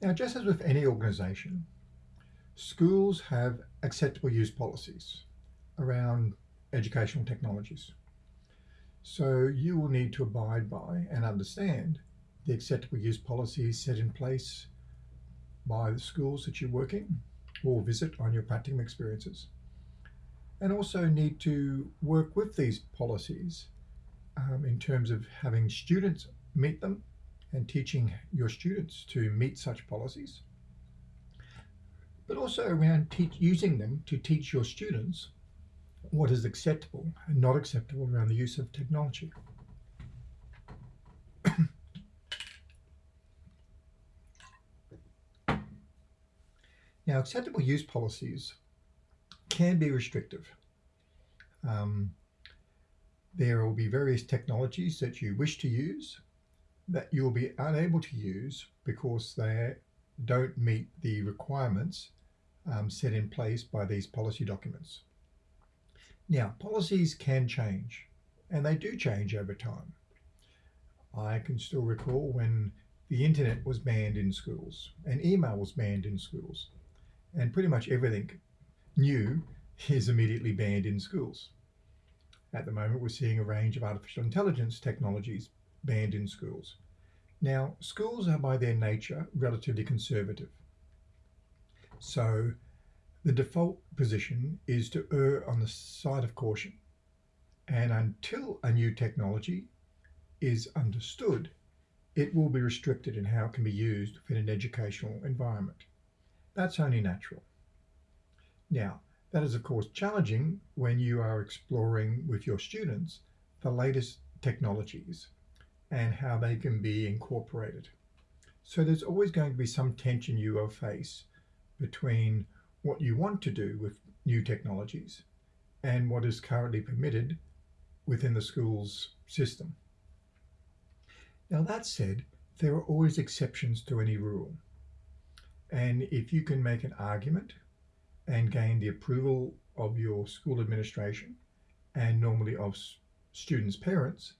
Now, just as with any organisation, schools have acceptable use policies around educational technologies. So you will need to abide by and understand the acceptable use policies set in place by the schools that you work in or visit on your practicum experiences. And also need to work with these policies um, in terms of having students meet them and teaching your students to meet such policies, but also around using them to teach your students what is acceptable and not acceptable around the use of technology. now, acceptable use policies can be restrictive. Um, there will be various technologies that you wish to use that you'll be unable to use because they don't meet the requirements um, set in place by these policy documents. Now, policies can change, and they do change over time. I can still recall when the internet was banned in schools and email was banned in schools, and pretty much everything new is immediately banned in schools. At the moment, we're seeing a range of artificial intelligence technologies banned in schools. Now, schools are by their nature relatively conservative. So the default position is to err on the side of caution. And until a new technology is understood, it will be restricted in how it can be used within an educational environment. That's only natural. Now, that is of course challenging when you are exploring with your students the latest technologies and how they can be incorporated. So there's always going to be some tension you will face between what you want to do with new technologies and what is currently permitted within the school's system. Now that said, there are always exceptions to any rule. And if you can make an argument and gain the approval of your school administration and normally of students' parents,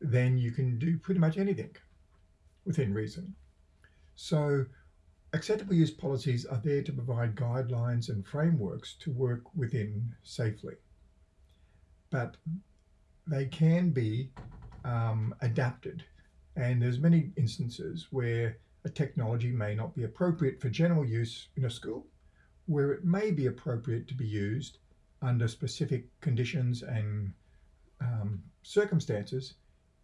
then you can do pretty much anything within reason. So acceptable use policies are there to provide guidelines and frameworks to work within safely. But they can be um, adapted. And there's many instances where a technology may not be appropriate for general use in a school, where it may be appropriate to be used under specific conditions and um, circumstances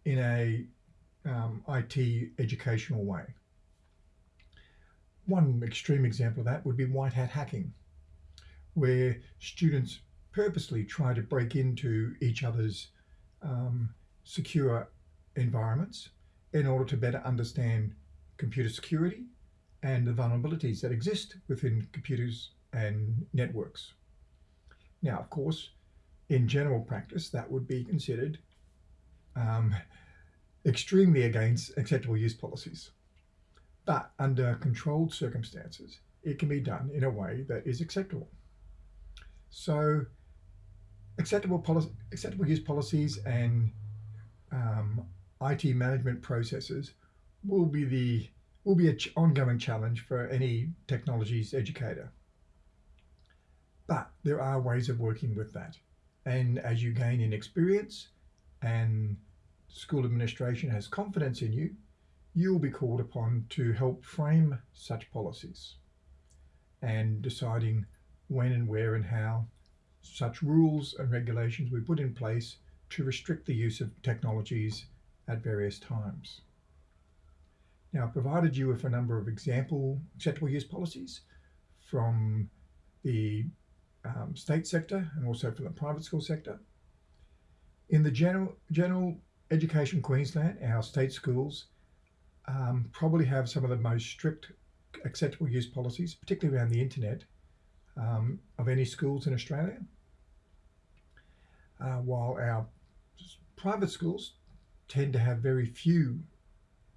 in a um, IT educational way. One extreme example of that would be white hat hacking, where students purposely try to break into each other's um, secure environments in order to better understand computer security and the vulnerabilities that exist within computers and networks. Now, of course, in general practice, that would be considered um, extremely against acceptable use policies. But under controlled circumstances, it can be done in a way that is acceptable. So acceptable, policy, acceptable use policies and um, IT management processes will be the will be an ch ongoing challenge for any technologies educator. But there are ways of working with that. And as you gain in experience and school administration has confidence in you, you will be called upon to help frame such policies and deciding when and where and how such rules and regulations we put in place to restrict the use of technologies at various times. Now, I've provided you with a number of example acceptable use policies from the um, state sector and also from the private school sector. In the general, general Education Queensland, our state schools, um, probably have some of the most strict acceptable use policies, particularly around the internet, um, of any schools in Australia. Uh, while our private schools tend to have very few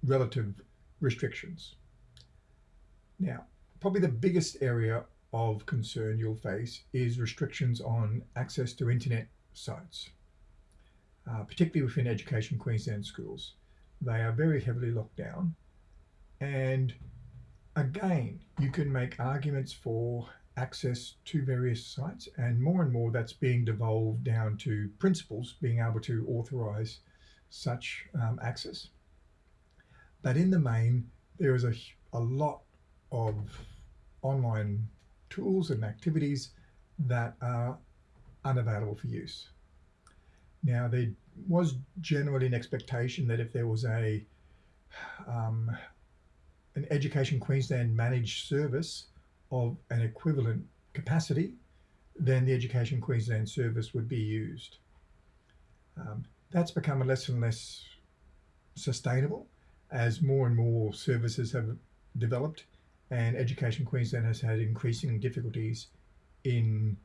relative restrictions. Now, probably the biggest area of concern you'll face is restrictions on access to internet sites uh, particularly within Education Queensland schools. They are very heavily locked down and again, you can make arguments for access to various sites and more and more that's being devolved down to principals being able to authorize such um, access. But in the main, there is a, a lot of online tools and activities that are unavailable for use. Now, there was generally an expectation that if there was a um, an Education Queensland managed service of an equivalent capacity, then the Education Queensland service would be used. Um, that's become less and less sustainable as more and more services have developed and Education Queensland has had increasing difficulties in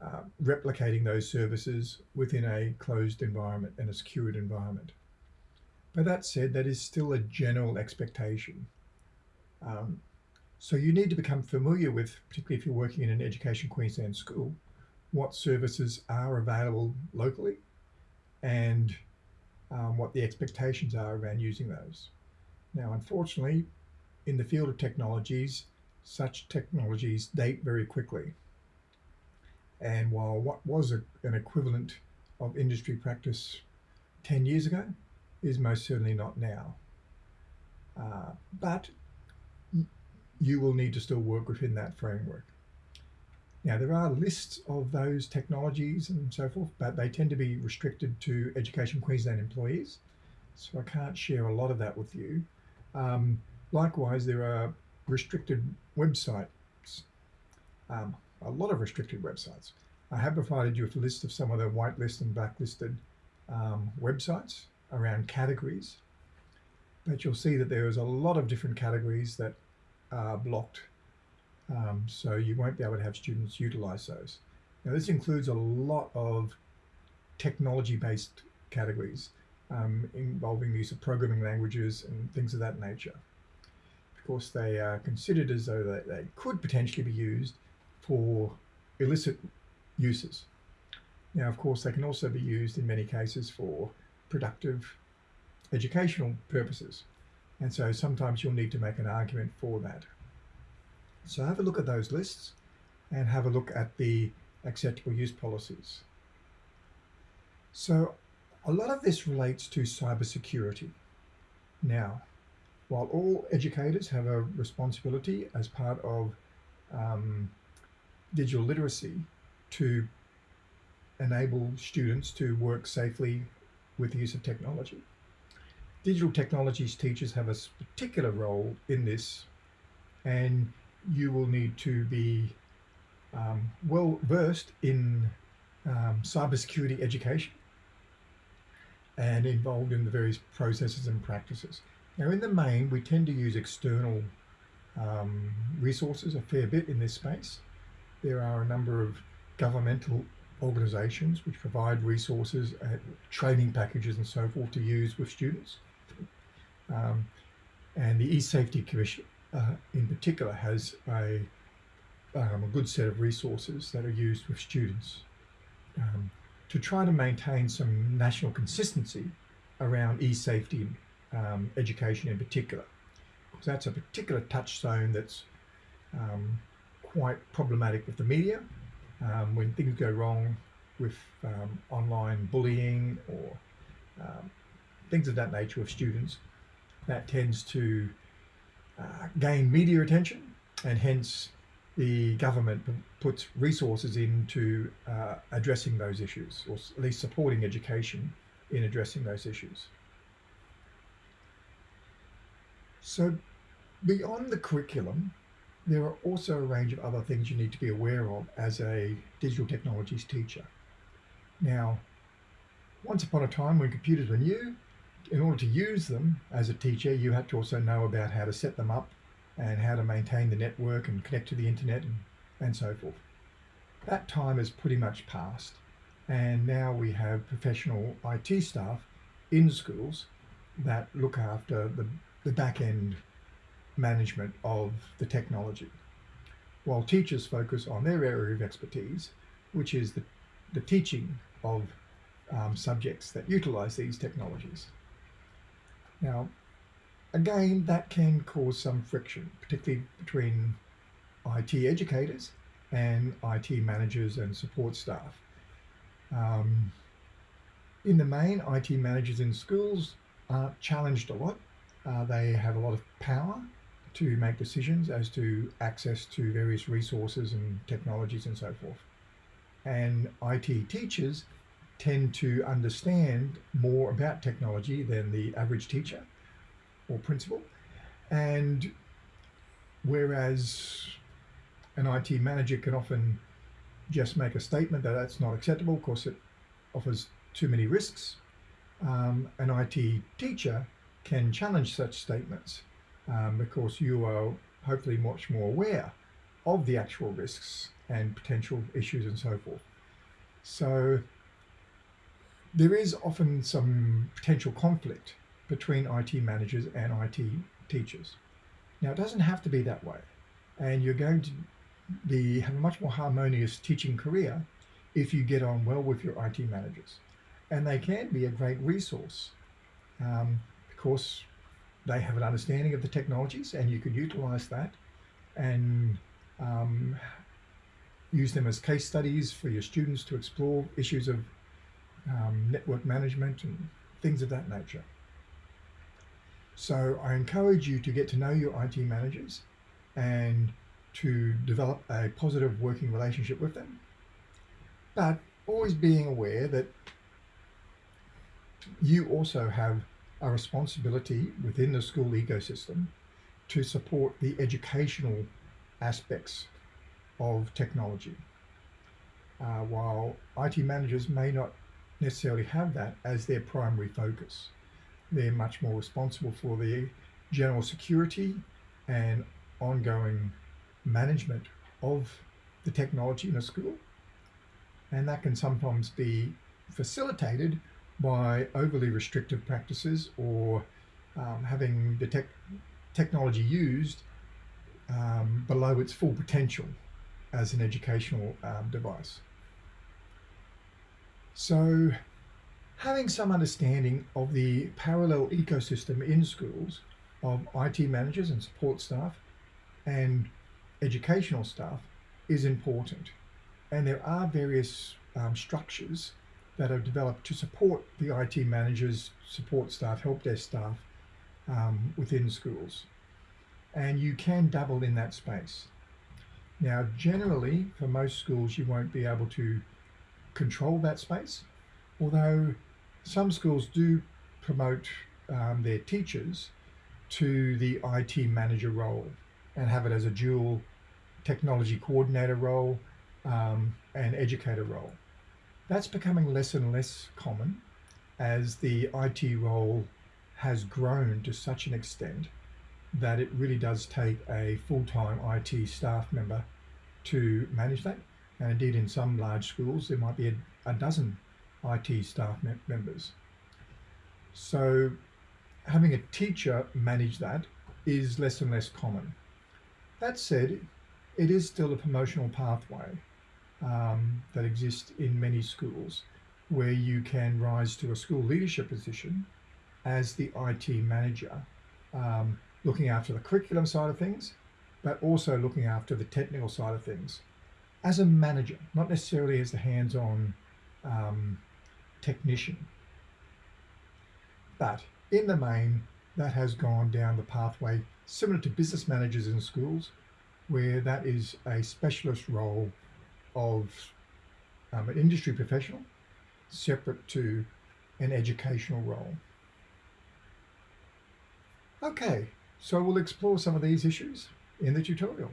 uh, replicating those services within a closed environment and a secured environment. But that said, that is still a general expectation. Um, so you need to become familiar with, particularly if you're working in an Education Queensland school, what services are available locally and um, what the expectations are around using those. Now, unfortunately, in the field of technologies, such technologies date very quickly. And while what was a, an equivalent of industry practice 10 years ago is most certainly not now. Uh, but you will need to still work within that framework. Now, there are lists of those technologies and so forth, but they tend to be restricted to Education Queensland employees. So I can't share a lot of that with you. Um, likewise, there are restricted websites, um, a lot of restricted websites. I have provided you with a list of some of the whitelist and blacklisted um, websites around categories, but you'll see that there is a lot of different categories that are blocked. Um, so you won't be able to have students utilize those. Now this includes a lot of technology-based categories um, involving the use of programming languages and things of that nature. Of course, they are considered as though they, they could potentially be used for illicit uses. Now, of course, they can also be used in many cases for productive educational purposes. And so sometimes you'll need to make an argument for that. So have a look at those lists and have a look at the acceptable use policies. So a lot of this relates to cybersecurity. Now, while all educators have a responsibility as part of um, digital literacy to enable students to work safely with the use of technology, digital technologies teachers have a particular role in this and you will need to be um, well versed in um, cybersecurity education and involved in the various processes and practices. Now in the main we tend to use external um, resources a fair bit in this space. There are a number of governmental organizations which provide resources, uh, training packages and so forth to use with students. Um, and the E-Safety Commission uh, in particular has a, um, a good set of resources that are used with students um, to try to maintain some national consistency around e-safety um, education in particular. Because that's a particular touchstone that's um, quite problematic with the media. Um, when things go wrong with um, online bullying or things of that nature with students, that tends to uh, gain media attention and hence the government puts resources into uh, addressing those issues or at least supporting education in addressing those issues. So beyond the curriculum, there are also a range of other things you need to be aware of as a digital technologies teacher. Now, once upon a time when computers were new, in order to use them as a teacher, you had to also know about how to set them up and how to maintain the network and connect to the internet and, and so forth. That time is pretty much past. And now we have professional IT staff in schools that look after the, the back end management of the technology. While teachers focus on their area of expertise, which is the, the teaching of um, subjects that utilize these technologies. Now, again, that can cause some friction, particularly between IT educators and IT managers and support staff. Um, in the main, IT managers in schools are challenged a lot. Uh, they have a lot of power to make decisions as to access to various resources and technologies and so forth. And IT teachers tend to understand more about technology than the average teacher or principal. And whereas an IT manager can often just make a statement that that's not acceptable, of course it offers too many risks, um, an IT teacher can challenge such statements um, because you are hopefully much more aware of the actual risks and potential issues and so forth. So there is often some potential conflict between IT managers and IT teachers. Now, it doesn't have to be that way. And you're going to be, have a much more harmonious teaching career if you get on well with your IT managers. And they can be a great resource um, because they have an understanding of the technologies and you can utilize that and um, use them as case studies for your students to explore issues of um, network management and things of that nature. So I encourage you to get to know your IT managers and to develop a positive working relationship with them. But always being aware that you also have a responsibility within the school ecosystem to support the educational aspects of technology. Uh, while IT managers may not necessarily have that as their primary focus. They're much more responsible for the general security and ongoing management of the technology in a school. And that can sometimes be facilitated by overly restrictive practices or um, having the tech technology used um, below its full potential as an educational um, device. So having some understanding of the parallel ecosystem in schools of IT managers and support staff and educational staff is important. And there are various um, structures that have developed to support the IT managers, support staff, help desk staff um, within schools. And you can double in that space. Now, generally, for most schools, you won't be able to control that space. Although some schools do promote um, their teachers to the IT manager role and have it as a dual technology coordinator role um, and educator role. That's becoming less and less common as the IT role has grown to such an extent that it really does take a full-time IT staff member to manage that. And indeed, in some large schools, there might be a, a dozen IT staff me members. So having a teacher manage that is less and less common. That said, it is still a promotional pathway um, that exist in many schools where you can rise to a school leadership position as the IT manager, um, looking after the curriculum side of things, but also looking after the technical side of things as a manager, not necessarily as the hands-on um, technician. But in the main, that has gone down the pathway similar to business managers in schools, where that is a specialist role of um, an industry professional separate to an educational role. Okay, so we'll explore some of these issues in the tutorial.